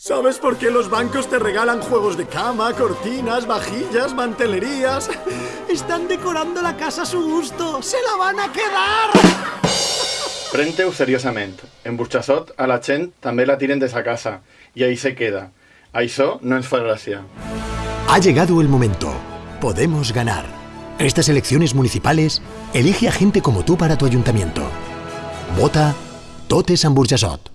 ¿Sabes por qué los bancos te regalan juegos de cama, cortinas, vajillas, mantelerías? Están decorando la casa a su gusto. ¡Se la van a quedar! Pren-te-ho. En Burxassot a la gent també la tiren de esa casa y ahí se queda. Això no es fa. Ha llegado el momento. Podemos ganar. Estas elecciones municipales, elige a gente como tú para tu ayuntamiento. Vota Totes en Burjassot.